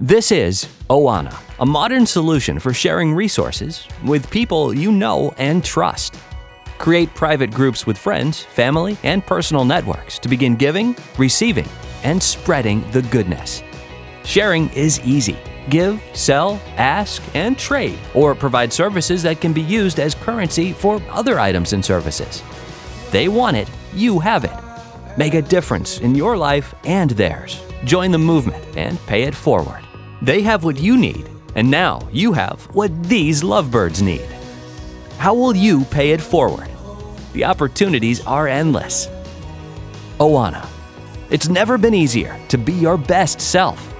This is Oana, a modern solution for sharing resources with people you know and trust. Create private groups with friends, family, and personal networks to begin giving, receiving, and spreading the goodness. Sharing is easy. Give, sell, ask, and trade, or provide services that can be used as currency for other items and services. They want it, you have it. Make a difference in your life and theirs. Join the movement and pay it forward. They have what you need, and now you have what these lovebirds need. How will you pay it forward? The opportunities are endless. Oana. It's never been easier to be your best self.